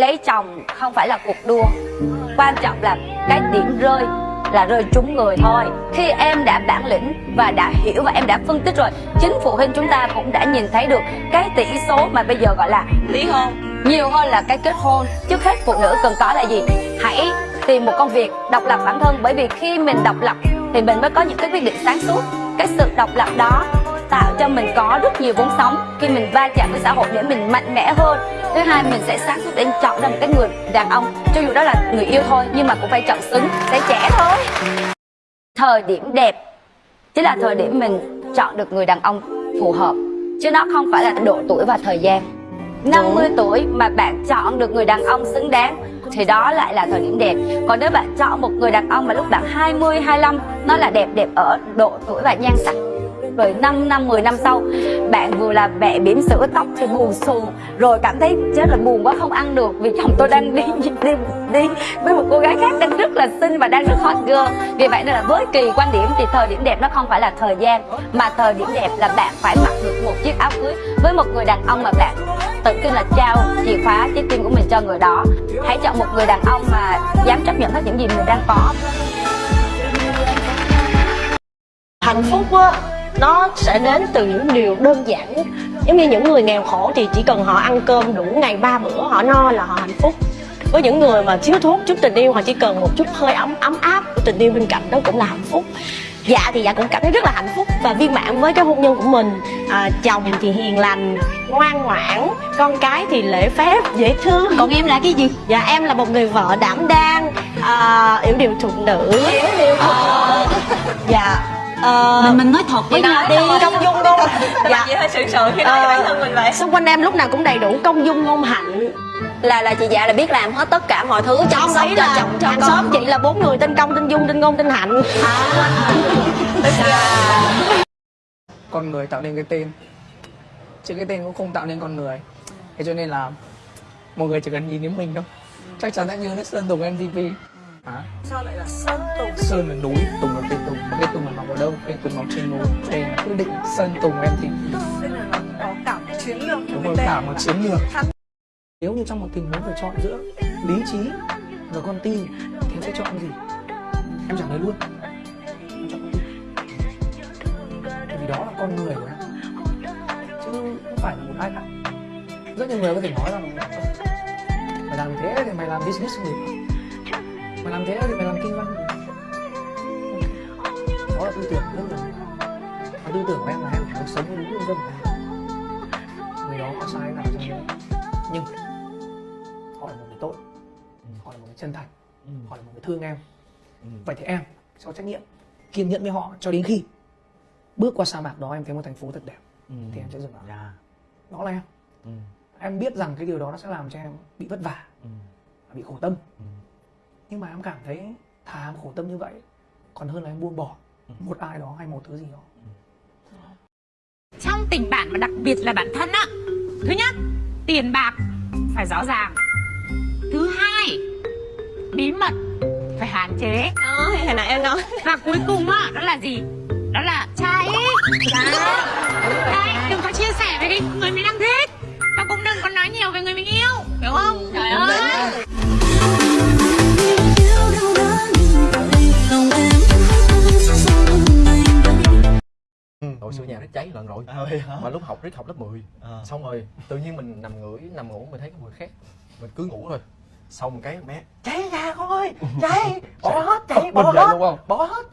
lấy chồng không phải là cuộc đua. Quan trọng là cái điểm rơi là rơi trúng người thôi. Khi em đã bản lĩnh và đã hiểu và em đã phân tích rồi, chính phụ huynh chúng ta cũng đã nhìn thấy được cái tỷ số mà bây giờ gọi là ly hôn. Nhiều hơn là cái kết hôn. Trước hết, phụ nữ cần có là gì? Hãy tìm một công việc độc lập bản thân, bởi vì khi mình độc lập thì mình mới có những cái quyết định sáng suốt. Cái sự độc lập đó tạo cho mình có rất nhiều vốn sống. Khi mình va chạm với xã hội để mình mạnh mẽ hơn thứ hai mình sẽ sáng suốt để chọn ra một cái người đàn ông. Cho dù đó là người yêu thôi nhưng mà cũng phải chọn xứng sẽ trẻ thôi. Thời điểm đẹp chính là thời điểm mình chọn được người đàn ông phù hợp. Chứ nó không phải là độ tuổi và thời gian. 50 tuổi mà bạn chọn được người đàn ông xứng đáng thì đó lại là thời điểm đẹp. Còn nếu bạn chọn một người đàn ông mà lúc bạn 20, 25 nó là đẹp đẹp ở độ tuổi và nhan sắc rồi 5 năm 10 năm sau, bạn vừa là mẹ bỉm sữa tóc thì buồn xù rồi cảm thấy chết là buồn quá không ăn được vì chồng tôi đang đi đi đi với một cô gái khác đang rất là xinh và đang rất hot girl. Vì vậy nên là với kỳ quan điểm thì thời điểm đẹp nó không phải là thời gian, mà thời điểm đẹp là bạn phải mặc được một chiếc áo cưới với một người đàn ông mà bạn tự tin là trao chìa khóa, trái tim của mình cho người đó. Hãy chọn một người đàn ông mà dám chấp nhận hết những gì mình đang có. Hạnh phúc á nó sẽ đến từ những điều đơn giản giống như những người nghèo khổ thì chỉ cần họ ăn cơm đủ ngày ba bữa họ no là họ hạnh phúc. Với những người mà thiếu thốn chút tình yêu họ chỉ cần một chút hơi ấm ấm áp của tình yêu bên cạnh đó cũng là hạnh phúc. Dạ thì dạ cũng cảm thấy rất là hạnh phúc và viên mãn với cái hôn nhân của mình. À, chồng thì hiền lành ngoan ngoãn con cái thì lễ phép dễ thương. Còn em là cái gì? Dạ em là một người vợ đảm đang à, yểu điệu thục nữ. Yểu điệu thục nữ. Dạ Ờ, mình mình nói thật với nhau đi. công dung ngôn dạ. chị hơi sự sợ khi nói Ờ, bản thân mình vậy. Xung quanh em lúc nào cũng đầy đủ công dung ngôn hạnh. Là là chị dạ là biết làm hết tất cả mọi thứ chăm ông ấy cho là chồng cho hàng con. xóm chị là bốn người tên công tên dung tên ngôn tên hạnh. Con người tạo nên cái tên. Chứ cái tên cũng không tạo nên con người. Thế cho nên là mọi người chỉ cần nhìn đến mình thôi. Chắc chắn đã nhớ đến sơn tùng mtv à, sao lại là sơn tùng? Sơn là núi tùng là cây tùng cây tùng là mọc ở đâu? Cây tùng mọc trên núi đây là quyết định sơn tùng mtv nên là có cả một chiến lược đúng rồi cả một chiến lược. Nếu như trong một tình huống phải chọn giữa lý trí và con tim thì em sẽ chọn gì? Em trả lời luôn. Em chọn con tim vì đó là con người của em. Chứ không phải là một ai khác rất nhiều người có thể nói rằng mày làm thế thì mày làm business không được mày làm thế thì mày làm kinh Ok. đó là tư tưởng rất là và tư tưởng của em là em phải sống với đúng lương tâm của em người đó có sai nào trong đấy nhưng họ là một người tốt. Họ là một người chân thành. Họ là một người thương em. Vậy thì em sẽ có trách nhiệm kiên nhẫn với họ cho đến khi bước qua sa mạc đó em thấy một thành phố thật đẹp. Thì em sẽ dừng lại. Dạ. đó là em. Ừ. em biết rằng cái điều đó nó sẽ làm cho em bị vất vả Ừ. bị khổ tâm. Ừ. nhưng mà em cảm thấy thà em khổ tâm như vậy còn hơn là em buông bỏ một ai đó hay một thứ gì đó. Trong tình bạn và đặc biệt là bản thân á thứ nhất tiền bạc phải rõ ràng. Thứ hai bí mật phải hạn chế. Đó hồi nãy em nói. Và cuối cùng á đó là gì? Đó là trai Đấy, đừng có chia sẻ với cái người mình đang thích. Và cũng đừng có nói cháy lần rồi. À, mà lúc học riết học lớp 10 À. xong rồi tự nhiên mình nằm ngửi nằm ngủ mình thấy có mùi khét. Mình cứ ngủ thôi. Xong cái mẹ cháy nhà con ơi cháy bỏ hết cháy bỏ hết đúng không? bỏ hết.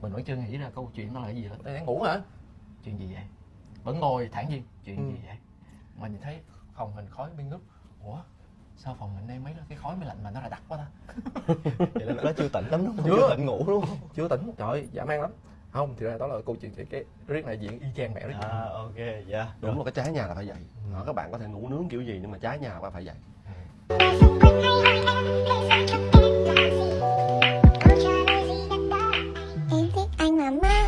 Mình vẫn chưa nghĩ ra câu chuyện đó là cái gì hết. Đang ngủ hả? Chuyện gì vậy? Vẫn ngồi thản nhiên. Chuyện gì vậy? Mà nhìn thấy phòng mình khói bên ngút ủa sao phòng mình đây mấy cái khói máy lạnh mà nó lại đắt quá ta. Vậy là nó chưa tỉnh lắm đúng không? Chưa. chưa tỉnh ngủ đúng không? Chưa tỉnh. Trời dã man lắm không thì ra đó là câu chuyện cái, cái riết này diễn y chang mẹ riết à ok dạ. Đúng là cái trái nhà là phải vậy. Ờ, các bạn có thể ngủ nướng kiểu gì nhưng mà trái nhà là phải vậy. Mama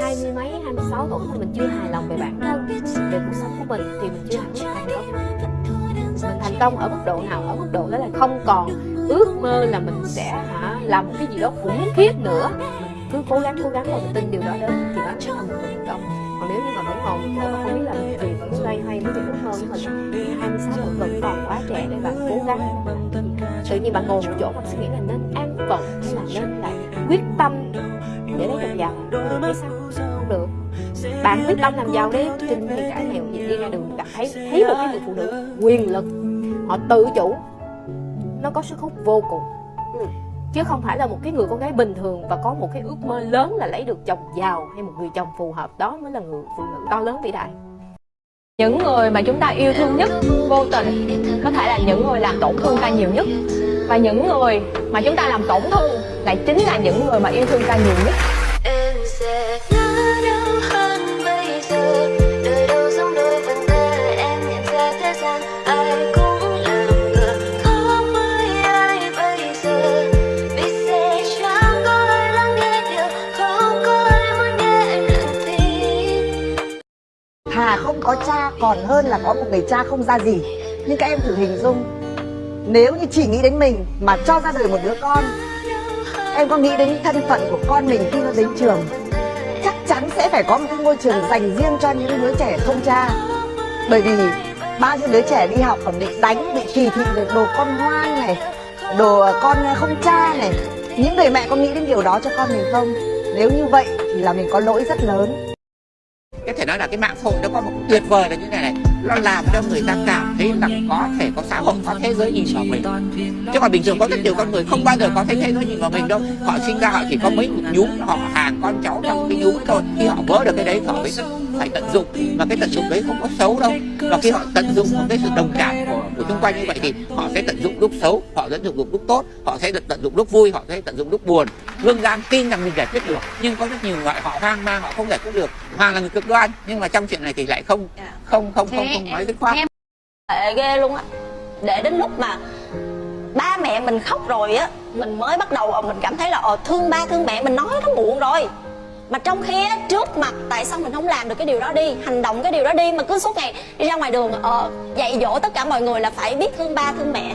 hai mươi mấy hai mươi sáu tuổi mà mình chưa hài lòng về bản thân về cuộc sống của mình thì mình chưa hẳn thành công công ở mức độ nào, ở mức độ đó là không còn. Ước mơ là mình sẽ hả, làm một cái gì đó khủng khiếp nữa. Mình cứ cố gắng cố gắng và mình tin điều đó đến thì đó mình thành còn nếu như mà vẫn còn một chỗ không biết làm gì vẫn loay hoay với những ước mơ của mình. 26 tuổi vẫn còn quá trẻ để bạn cố gắng. Tự nhiên bạn ngồi một chỗ bạn suy nghĩ là nên an phận hay là nên lại quyết tâm để lấy chồng giàu. Biết sao? Không được. Bạn quyết tâm làm giàu đi trinh hay cả nghèo gì đi ra đường gặp thấy thấy một cái người phụ nữ quyền lực họ tự chủ. Nó có sức hút vô cùng. Ừ. chứ không phải là một cái người con gái bình thường và có một cái ước mơ lớn là lấy được chồng giàu hay một người chồng phù hợp. Đó mới là người phụ nữ to lớn vĩ đại. Những người mà chúng ta yêu thương nhất vô tình có thể là những người làm tổn thương ta nhiều nhất. Và những người mà chúng ta làm tổn thương lại chính là những người mà yêu thương ta nhiều nhất còn hơn là có một người cha không ra gì. Nhưng các em thử hình dung. Nếu như chỉ nghĩ đến mình mà cho ra đời một đứa con, em có nghĩ đến thân phận của con mình khi nó đến trường? Chắc chắn sẽ phải có một cái ngôi trường dành riêng cho những đứa trẻ không cha. Bởi vì bao nhiêu đứa trẻ đi học còn bị đánh, bị kỳ thị về đồ con hoang này, đồ con không cha này. Những người mẹ có nghĩ đến điều đó cho con mình không? Nếu như vậy thì là mình có lỗi rất lớn thể nói là cái mạng xã hội nó có một tuyệt vời là như này này. Nó làm cho người ta cảm thấy là có thể có xã hội, có thế giới nhìn vào mình. Chứ còn bình thường có rất nhiều con người không bao giờ có thấy thế giới nhìn vào mình đâu. Họ sinh ra họ chỉ có mấy một nhúm, họ hàng con cháu trong cái nhúm thôi. Khi họ vỡ được cái đấy, họ mới phải tận dụng. Và cái tận dụng đấy không có xấu đâu. Và khi họ tận dụng một cái sự đồng cảm của của xung quanh như vậy thì họ sẽ tận dụng lúc xấu họ sẽ tận dụng lúc tốt họ sẽ tận dụng lúc vui họ sẽ tận dụng lúc buồn. Lương Giang tin rằng mình giải quyết được nhưng có rất nhiều người họ hoang mang họ không giải quyết được. Hoàng là người cực đoan nhưng mà trong chuyện này thì lại không không không không không nói dứt khoát. tệ ghê luôn á. Để đến lúc mà ba mẹ mình khóc rồi á mình mới bắt đầu mình cảm thấy là ờ thương ba thương mẹ mình nói nó muộn rồi mà trong khi á, trước mặt tại sao mình không làm được cái điều đó đi, hành động cái điều đó đi, mà cứ suốt ngày đi ra ngoài đường ờ dạy dỗ tất cả mọi người là phải biết thương ba, thương mẹ.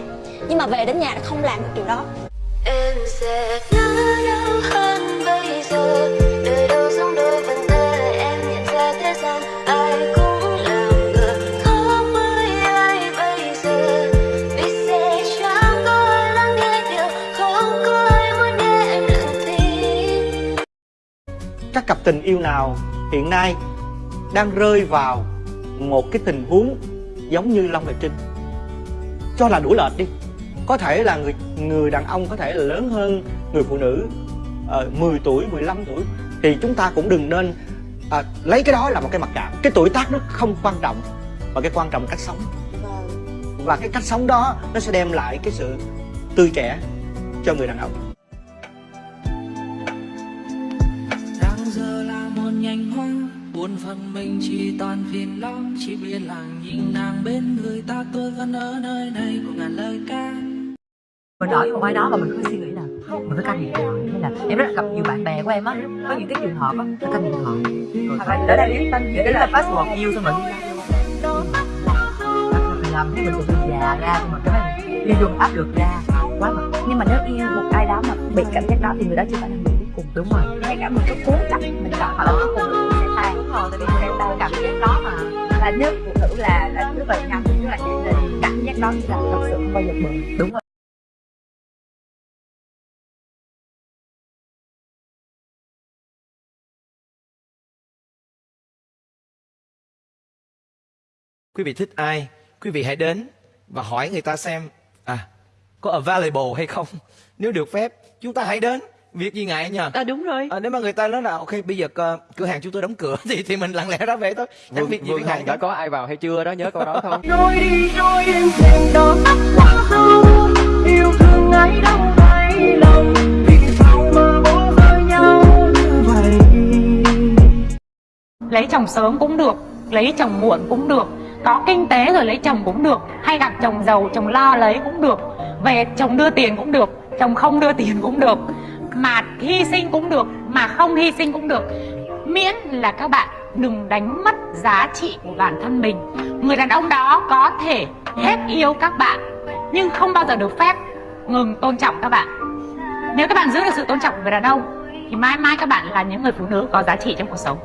Nhưng mà về đến nhà không làm được điều đó. Em sẽ nhớ nhau hơn bây giờ. Tình yêu nào hiện nay đang rơi vào một cái tình huống giống như Long và Trinh? Cho là đủ lệch đi. Có thể là người người đàn ông có thể là lớn hơn người phụ nữ uh, 10 tuổi 15 tuổi. Thì chúng ta cũng đừng nên à, lấy cái đó là một cái mặc cảm cái tuổi tác nó không quan trọng và cái quan trọng cách sống. Và cái cách sống đó nó sẽ đem lại cái sự tươi trẻ cho người đàn ông buồn phần mình chỉ toàn phiền lo, chỉ biết là nhìn nàng bên người ta. Tôi vẫn ở nơi này của ngàn lời ca. Mình ở một ai đó và mình cứ suy nghĩ là mình phải canh điện thoại hay là, em rất là gặp nhiều bạn bè của em á, có những cái trường hợp á là canh điện thoại rồi phải để đây biết tên để là password yêu xong rồi. Đi mình làm thế mình sự già ra, xong rồi cái mình đi dùng áp lực ra. Quá mà nhưng mà nếu yêu một ai đó mà bị cảm giác đó thì người đó chưa phải là người cuối cùng. Đúng rồi. Ngay cả mình có cố chấp mình chọn họ là cuối cùng cảm giác đó mà. Là nếu phụ nữ là là thứ vậy nhầm tức là chị tình cảm giác đó là thật sự không bao giờ bền. Đúng rồi. Quý vị thích ai, quý vị hãy đến và hỏi người ta xem à có available hay không? Nếu được phép, chúng ta hãy đến việc gì ngại nhờ à đúng rồi. À, nếu mà người ta nói là ok bây giờ uh, cửa hàng chúng tôi đóng cửa thì thì mình lặng lẽ ra về thôi. Chẳng việc gì Vương phải ngại đã có ai vào hay chưa đó? Nhớ câu đó không? Trôi đi trôi em thèm đó quá sâu Yêu thương ai đâu hay lòng Vì sao mà bỏ rơi nhau như vậy? Lấy chồng sớm cũng được lấy chồng muộn cũng được. Có kinh tế rồi lấy chồng cũng được hay gặp chồng giàu chồng lo lấy cũng được. Về chồng đưa tiền cũng được chồng không đưa tiền cũng được mà hy sinh cũng được, mà không hy sinh cũng được. Miễn là các bạn đừng đánh mất giá trị của bản thân mình. Người đàn ông đó có thể hết yêu các bạn, nhưng không bao giờ được phép ngừng tôn trọng các bạn. Nếu các bạn giữ được sự tôn trọng của người đàn ông, thì mãi mãi các bạn là những người phụ nữ có giá trị trong cuộc sống.